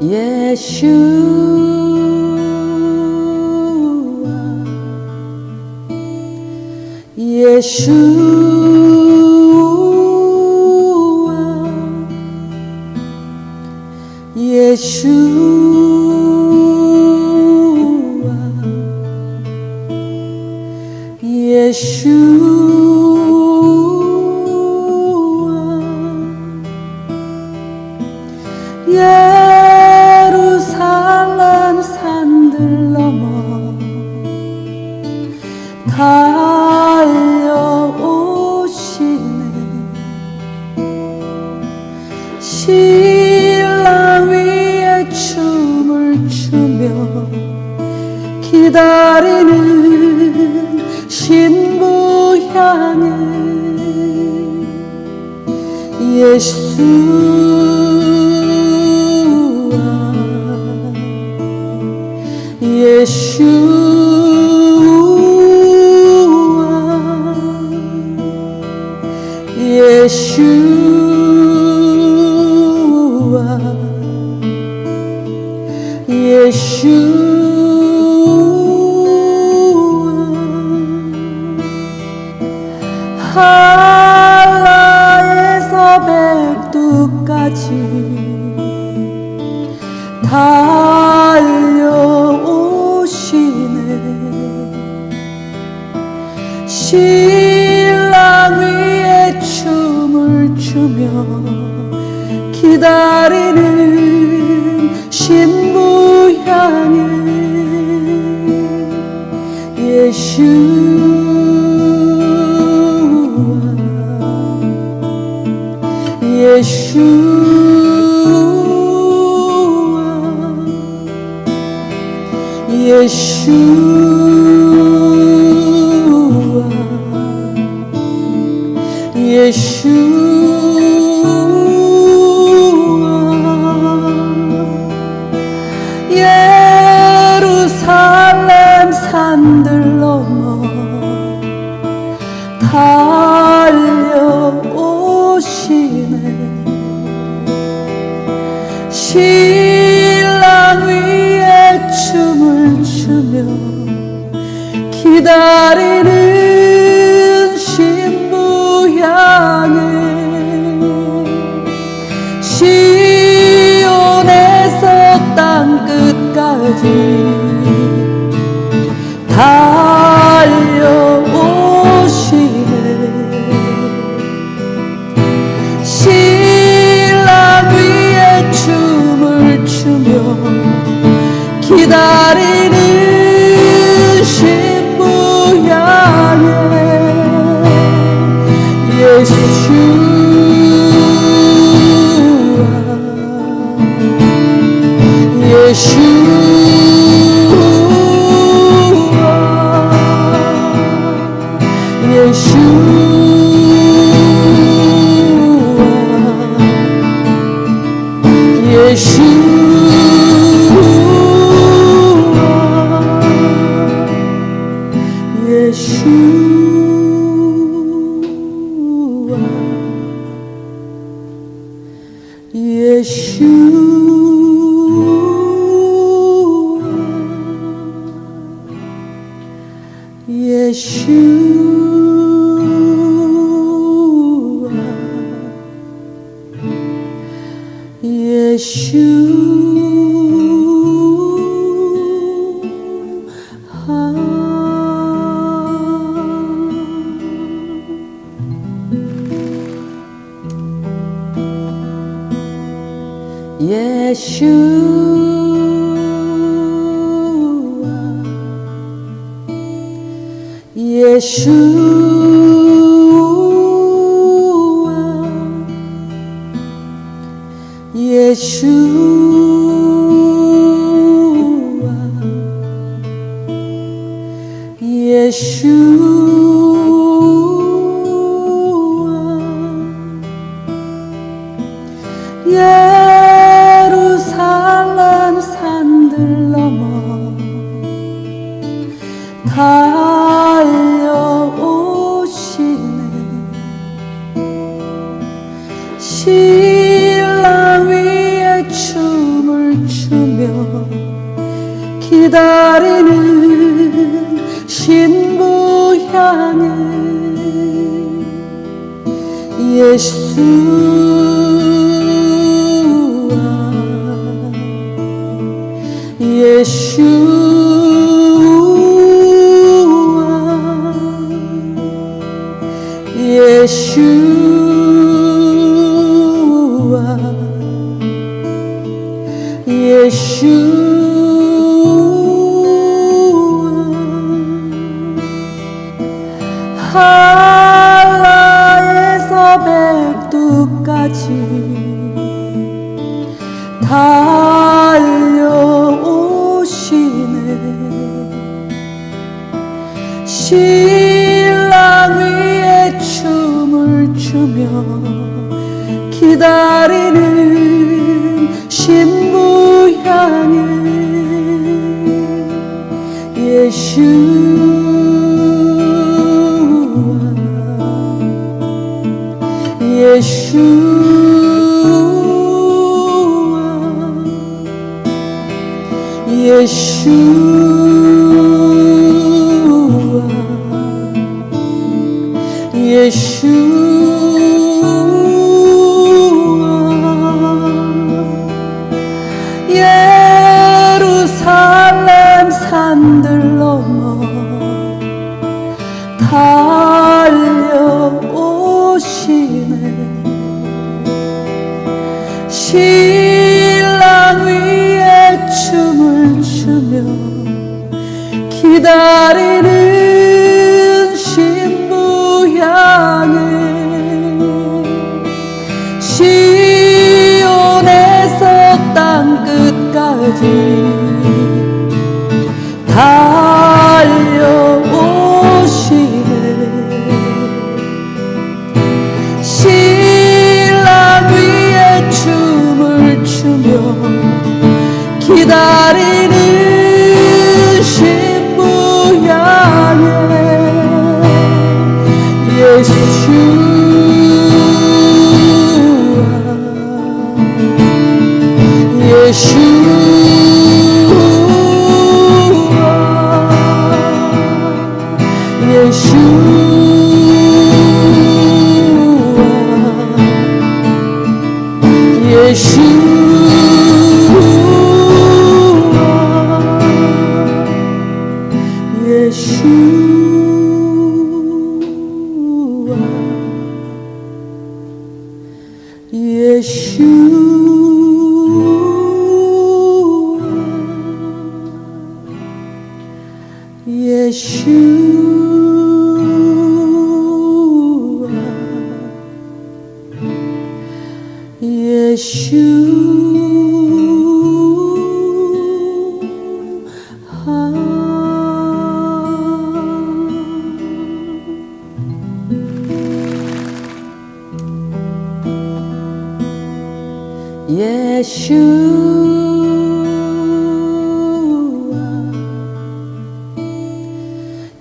Yeshua. Yeshua. 사랑은 예수와 예수와 예수 다시 달려오시네. 신랑 위에 춤을 추며 기다리네 自己 Yeshua. 예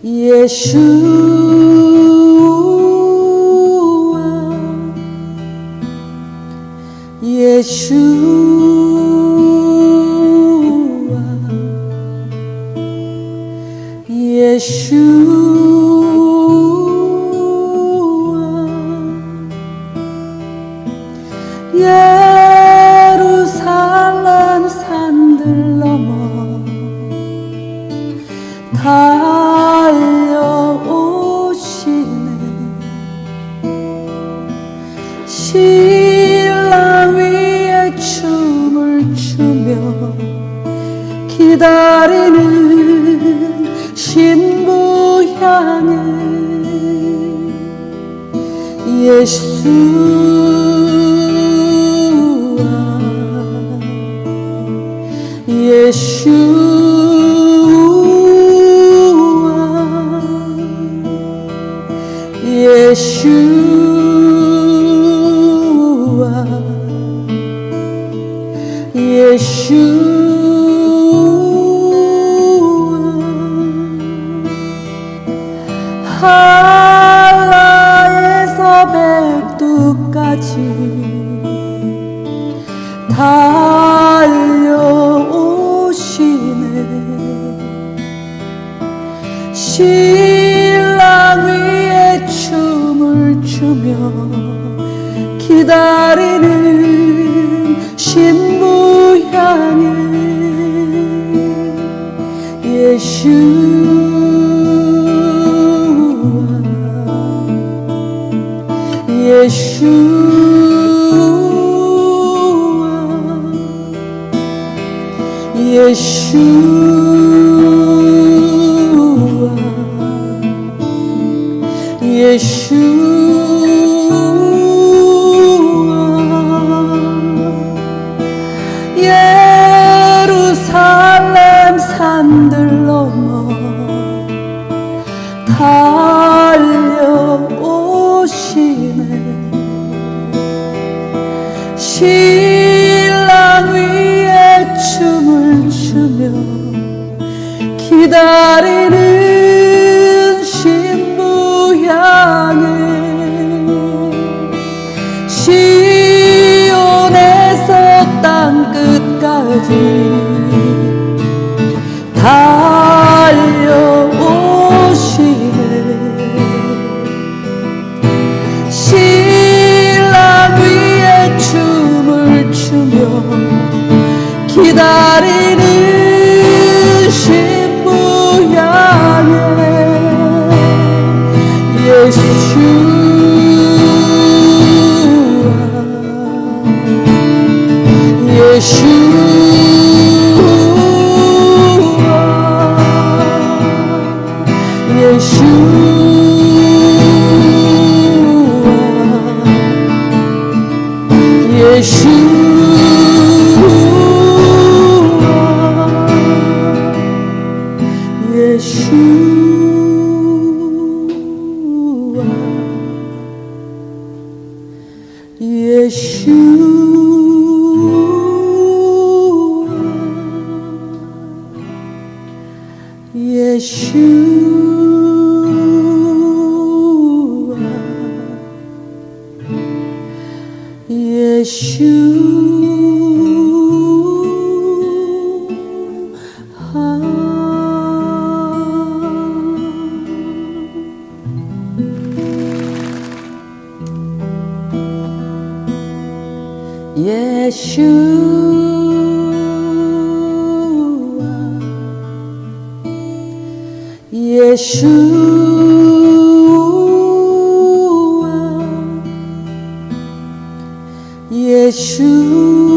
예수 예수 기다리는 신부 향해 예수와 예수와 기다리는 신부 향해 시온에서 땅 끝까지 달려오시네. 신랑 위에 춤을 추며 기다리는 예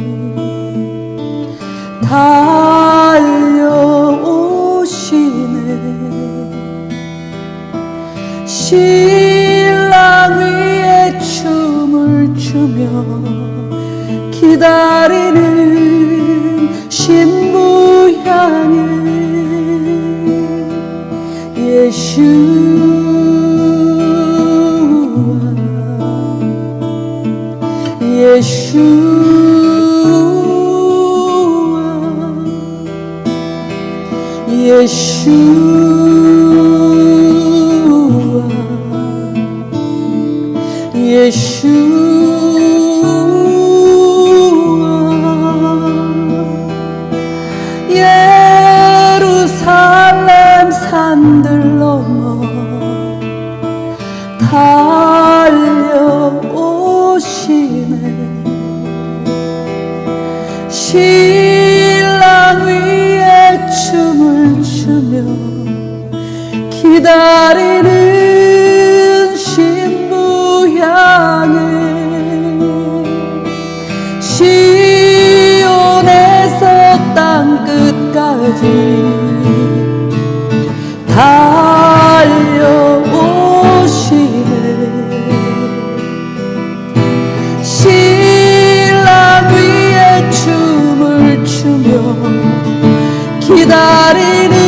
기다리는 신부 향해 예수와 예수와 예수 not in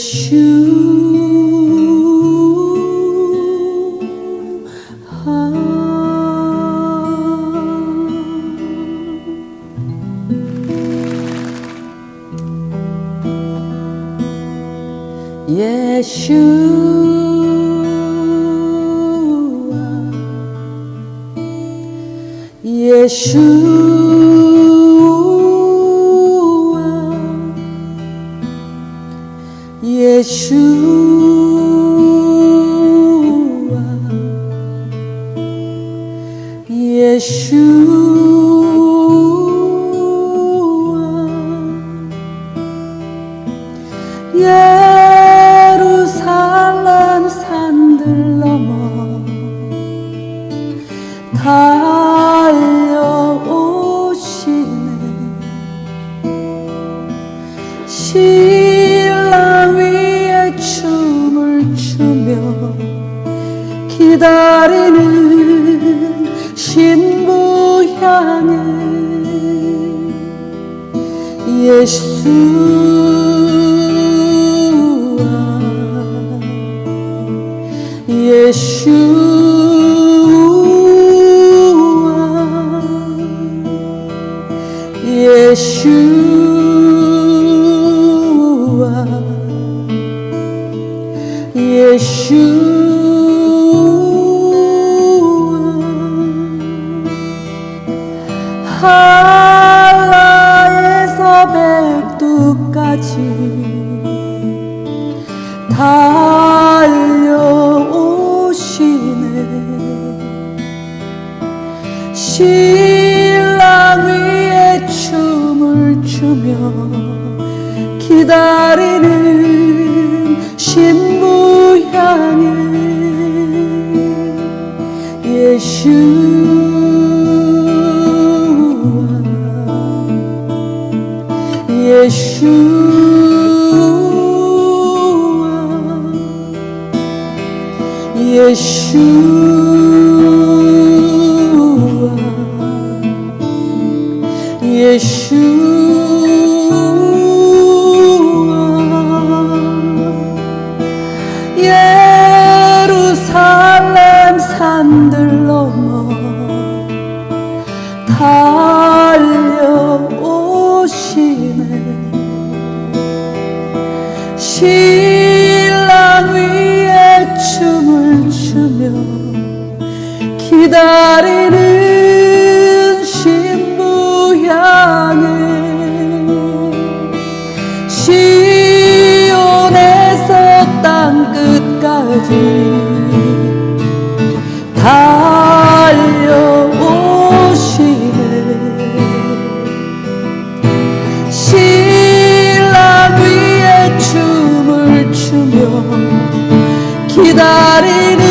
shoes. 달려오시네. 신랑 위에 춤을 추며 기다리는 신부 향해 예수와 예수 신랑 위에 춤을 추며 기다리는 신부 향해 시온에서 땅 끝까지 cidade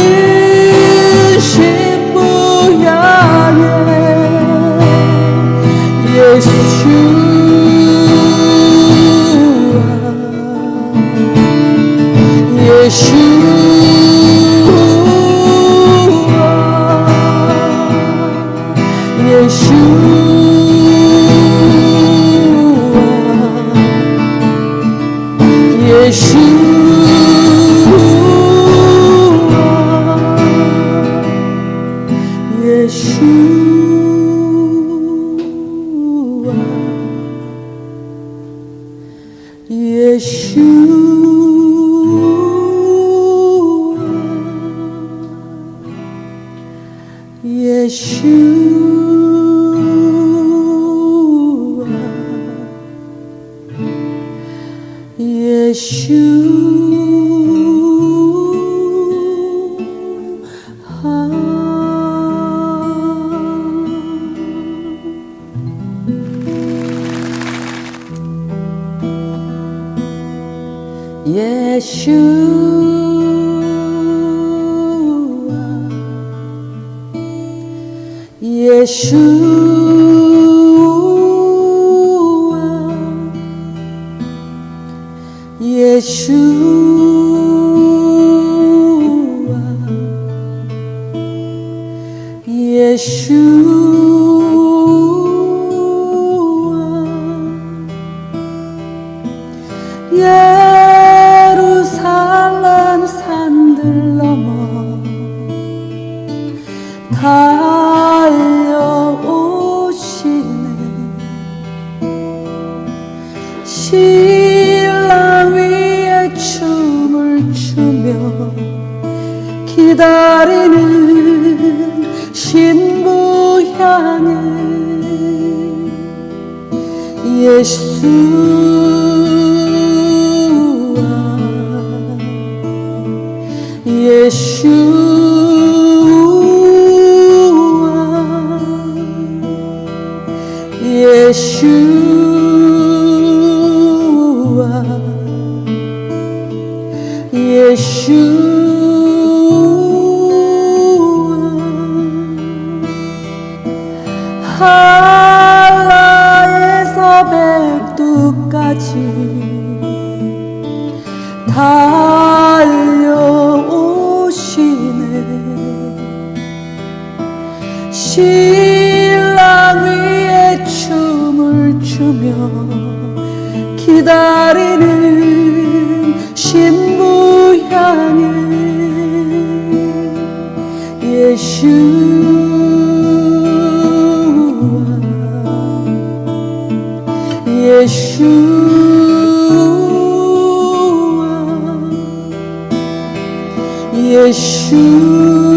Yeshua. You. Yeshua, Yeshua.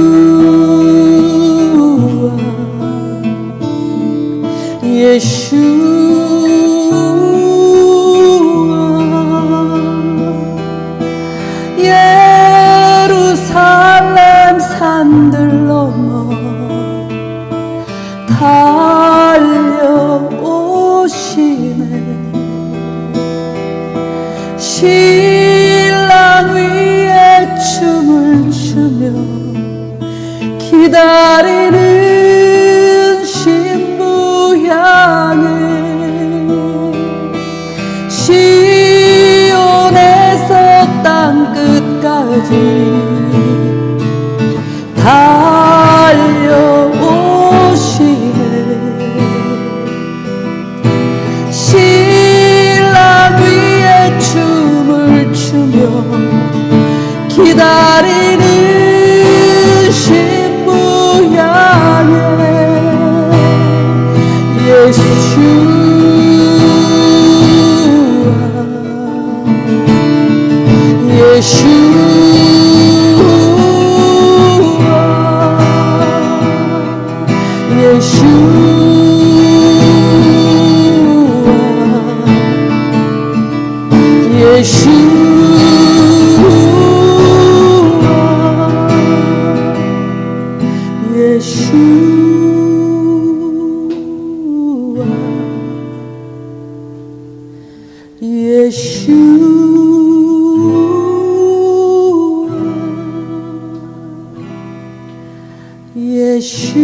Yeshua.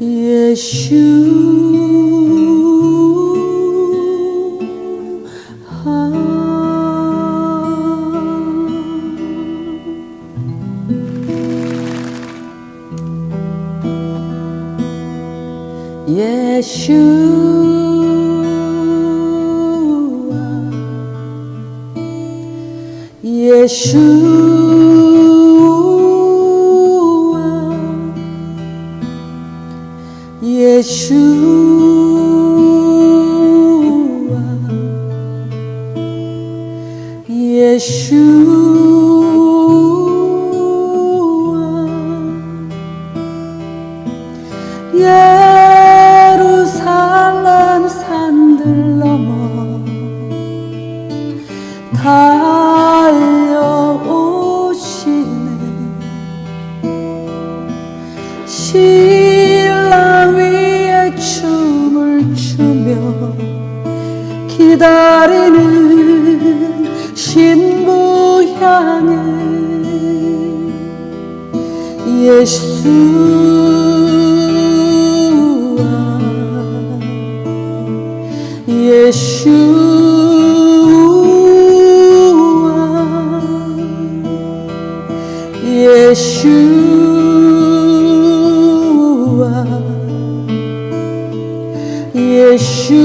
Yeshua. 예루살렘 산들 넘어 달려오시네. 신랑 위에 춤을 추며 기다리는 신부 향해 예수 예수와 예수와 예수와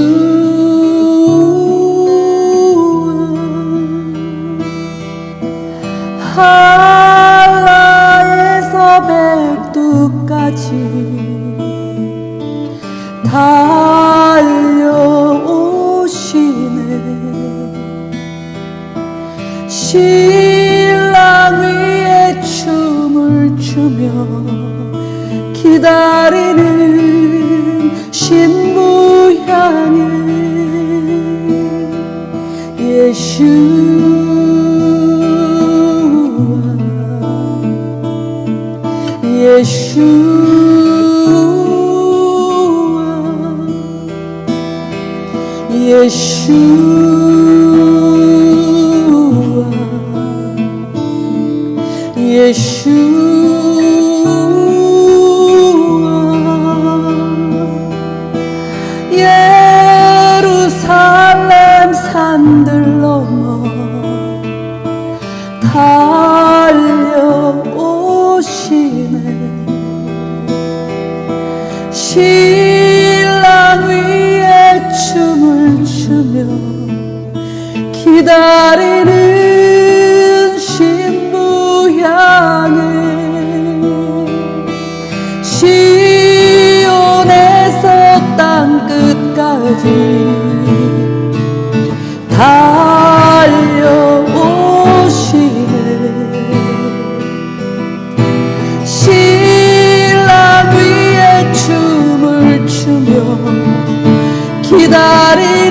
한라에서 백두까지 달 신랑 위에 춤을 추며 기다리는 신부 향해 예수와 예수와 예수 기다리는 신부 향해 시온에서 땅 끝까지 달려오시네. 신랑 위에 춤을 추며 기다리